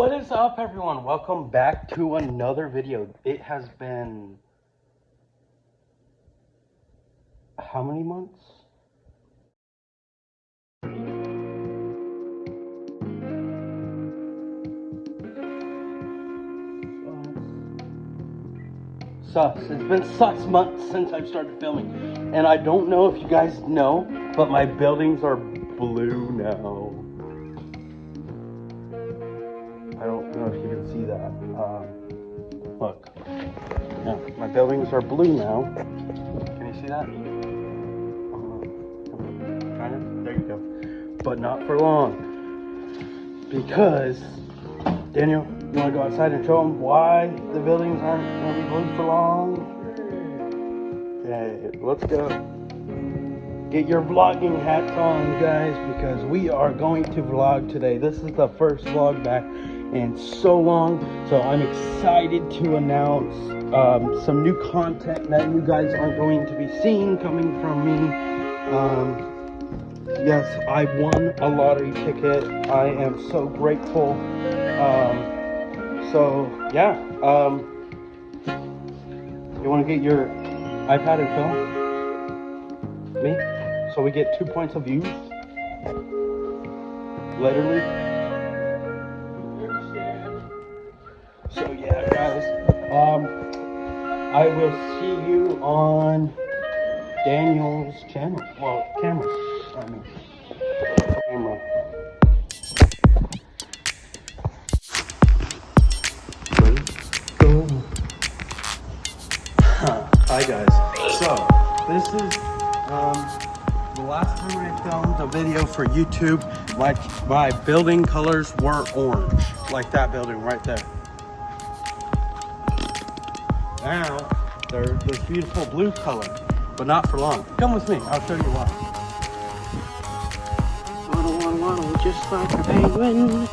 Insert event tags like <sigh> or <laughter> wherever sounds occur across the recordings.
What is up everyone? Welcome back to another video. It has been how many months? Sus. It's been sus months since I've started filming. And I don't know if you guys know, but my buildings are blue now. I don't know if you can see that. Um, look. Yeah, my buildings are blue now. Can you see that? Uh, kind of? There you go. But not for long. Because, Daniel, you want to go outside and show them why the buildings aren't going to be blue for long? Okay, let's go. Get your vlogging hats on, guys, because we are going to vlog today. This is the first vlog back in so long, so I'm excited to announce um, some new content that you guys are going to be seeing coming from me. Um, yes, I won a lottery ticket. I am so grateful. Um, so yeah, um, you want to get your iPad and film me, so we get two points of view. Literally. I will see you on Daniel's channel. Well, camera. I mean, camera. Go. Hi guys. So this is um, the last time I filmed a video for YouTube. My my building colors were orange, like that building right there. Now they're this beautiful blue color, but not for long. Come with me. I'll show you why. Waddle, waddle, waddle, just like a penguin.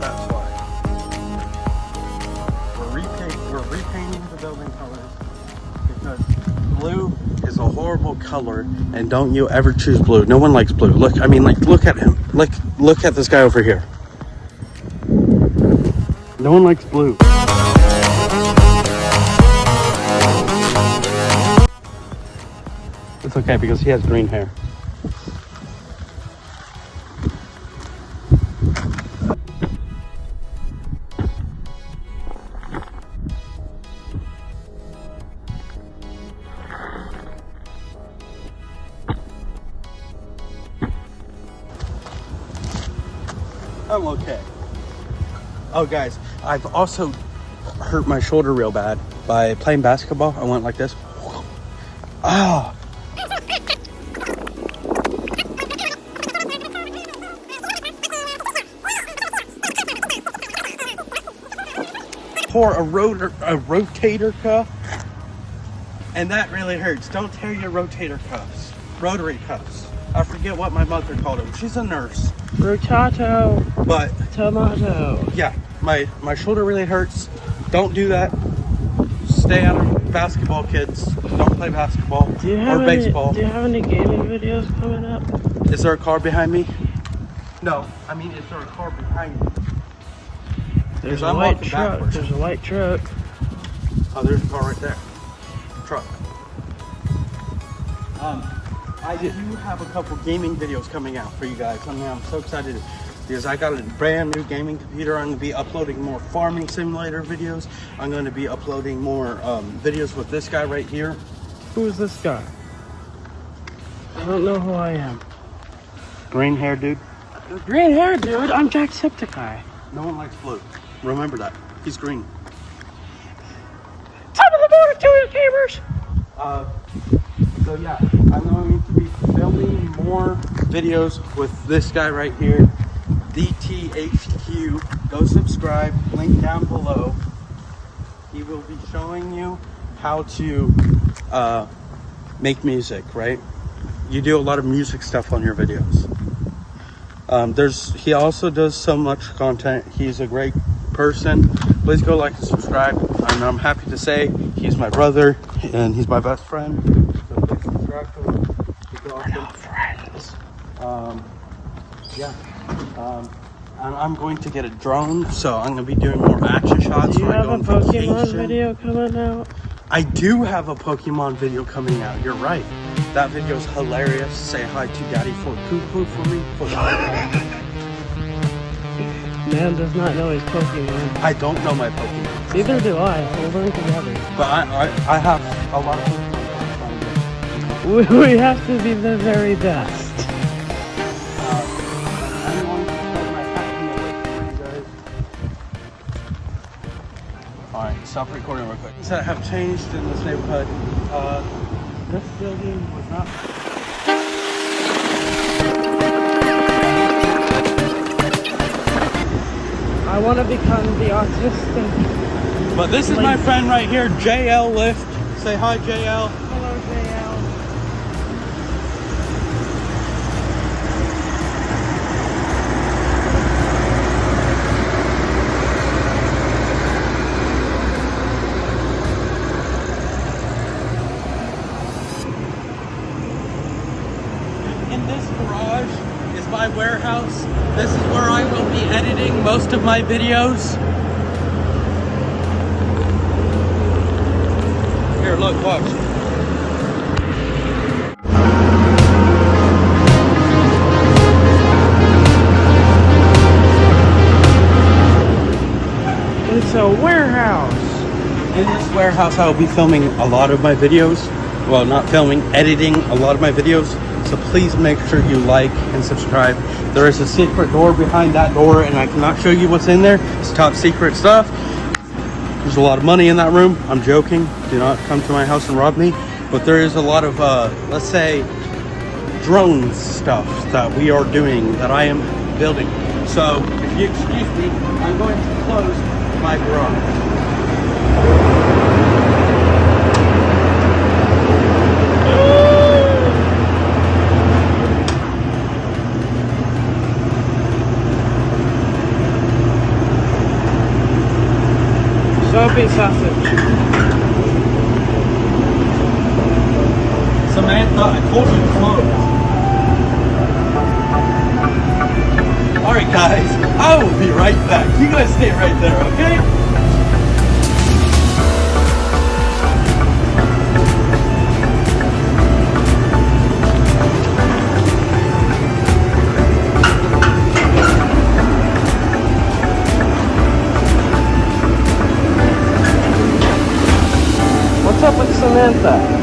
That's why. We're repainting, we're repainting the building colors because blue is a horrible color and don't you ever choose blue. No one likes blue. Look, I mean like look at him. Look look at this guy over here. No one likes blue. It's okay because he has green hair. I'm okay. Oh, guys, I've also hurt my shoulder real bad by playing basketball. I went like this. Ah. Tore a rotor, a rotator cuff, and that really hurts. Don't tear your rotator cuffs, rotary cuffs. I forget what my mother called them. She's a nurse, Rotato, but tomato. yeah, my my shoulder really hurts. Don't do that. Stay out of basketball, kids. Don't play basketball Do you have or any, baseball. Do you have any gaming videos coming up? Is there a car behind me? No, I mean, is there a car behind me? There's I'm a white truck. backwards. There's a white truck. Oh, there's a car right there. Truck. Um, I do have a couple gaming videos coming out for you guys. I mean, I'm so excited because I got a brand new gaming computer. I'm going to be uploading more farming simulator videos. I'm going to be uploading more um, videos with this guy right here. Who is this guy? I don't know who I am. Green hair dude. Green hair, dude. I'm Jacksepticeye. No one likes blue. Remember that. He's green. Top of the morning to you, gamers. Uh, so yeah, I'm going to be filming more videos with this guy right here, DTHQ. Go subscribe, link down below. He will be showing you how to uh, make music, right? You do a lot of music stuff on your videos. Um, there's he also does so much content. He's a great person. Please go like and subscribe. And I'm happy to say he's my brother and he's my best friend. So please subscribe to him. He's awesome. Friends. Um, yeah. Um, and I'm going to get a drone, so I'm gonna be doing more action shots. Do you I have a Pokemon vacation. video coming out? I do have a Pokemon video coming out. You're right. That video's hilarious. Say hi to Daddy for poo for me. For <laughs> Man does not know his Pokemon. I don't know my Pokemon, Neither do I. We'll learn together. but I I, I have a lot of Pokemon. <laughs> We, we have to be the very best. Stop recording real quick. Things that have changed in this neighborhood. Uh, this building was not. I want to become the autistic. But this is my friend right here, JL Lift. Say hi, JL. JL. In this garage is my warehouse. This is where I will be editing most of my videos. Here, look, watch. It's a warehouse. In this warehouse, I will be filming a lot of my videos. Well, not filming, editing a lot of my videos. So please make sure you like and subscribe. There is a secret door behind that door, and I cannot show you what's in there. It's top secret stuff. There's a lot of money in that room. I'm joking. Do not come to my house and rob me. But there is a lot of, uh, let's say, drone stuff that we are doing that I am building. So if you excuse me, I'm going to close my garage. Soapy sausage. Samantha, I told you to close. Alright guys, I will be right back. You guys stay right there, okay? With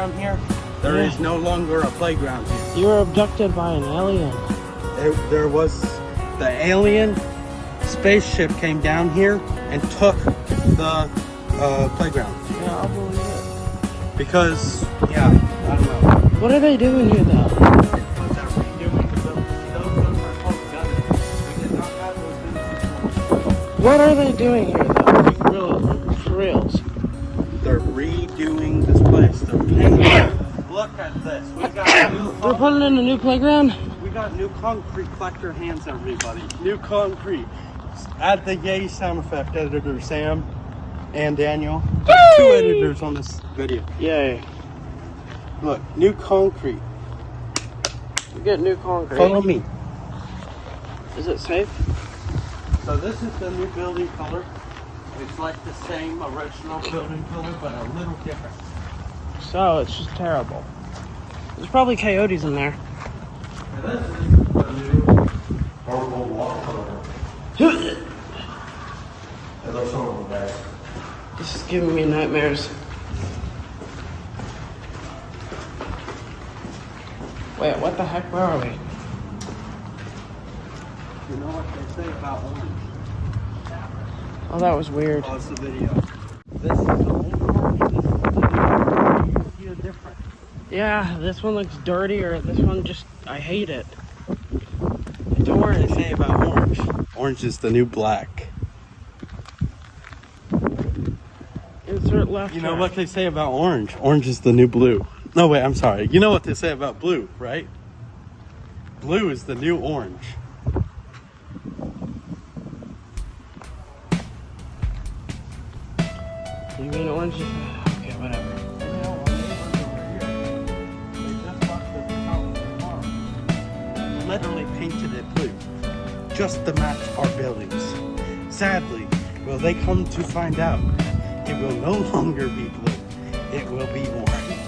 playground here. There is Yeah. no longer a playground here. You were abducted by an alien. There, there was the alien spaceship came down here and took the uh, playground Yeah, I'll believe it. because yeah, I don't know. What are they doing here, though? What are they doing here, though? Like, real, for reals. They're redoing place. They're. Look at this. We got new. <coughs> They're putting in a new playground? We got new concrete. Clap your hands, everybody. New concrete. Add the yay sound effect, editor Sam. and Daniel. Two editors on this video. Yay. Look, new concrete. We get new concrete. Follow me. Is it safe? So this is the new building color. It's like the same original building color, but a little different. So it's just terrible. There's probably coyotes in there. This is the new purple wall color. It looks horrible, guys. This is giving me nightmares. Wait, what the heck? Where are we? You know what they say about orange? Oh, that was weird. The video. This is the old orange. This is the new. You see a difference. Yeah, this one looks dirtier. This one just, I hate it. Don't orange. they say about orange? Orange is the new black. Insert left. You know track. what they say about orange? Orange is the new blue. No, wait, I'm sorry. You know what they say about blue, right? Blue is the new orange. Buildings. Sadly, will they come to find out? It will no <laughs> longer be blue. It will be orange.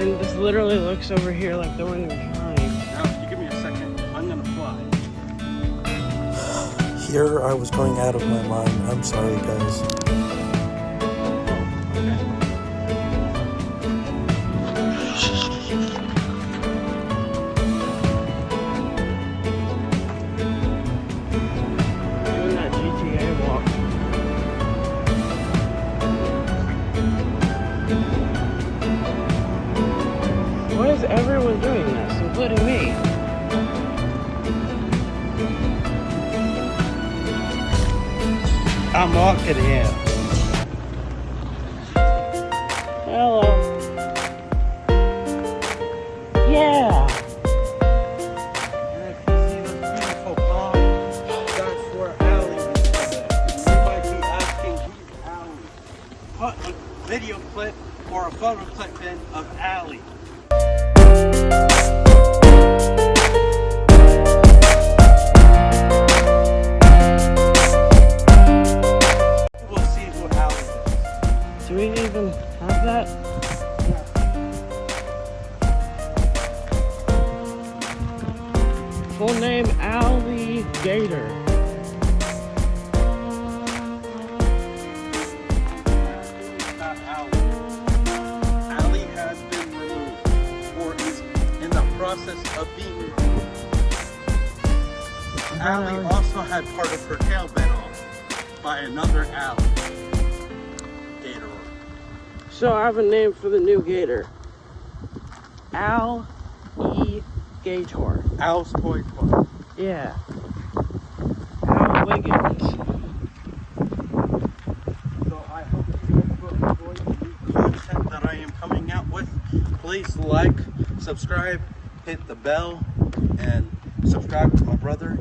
And this literally looks over here like the one you're trying. Now, if you give me a second, I'm gonna fly. Here I was going out of my mind. I'm sorry, guys. Of. We'll see. Do we even have that? Full name Alligator. Not process of being removed. Allie also had part of her tail bit off by another Allie. Gator. So I have a name for the new gator. Al E Gator. Al's Toy Toy. Yeah. Al Wiggins. So I hope you guys will enjoy the new content that I am coming out with. Please like, subscribe, hit the bell, and subscribe to my brother.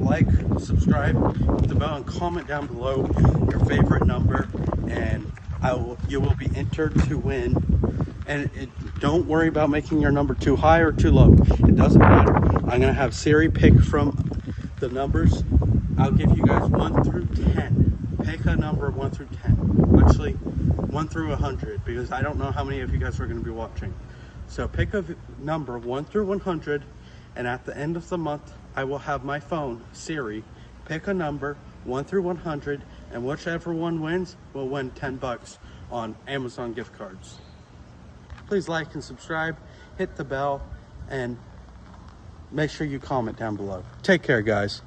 Like, subscribe, hit the bell, and comment down below your favorite number, and I will. You will be entered to win. And it, don't worry about making your number too high or too low. It doesn't matter. I'm gonna have Siri pick from the numbers. I'll give you guys one through ten. Pick a number one through ten. Actually, one through a hundred because I don't know how many of you guys are going to be watching. So pick a number one through one hundred, and at the end of the month, I will have my phone Siri pick a number one through one hundred, and whichever one wins will win ten bucks on Amazon gift cards. Please like and subscribe, hit the bell, and make sure you comment down below. Take care, guys.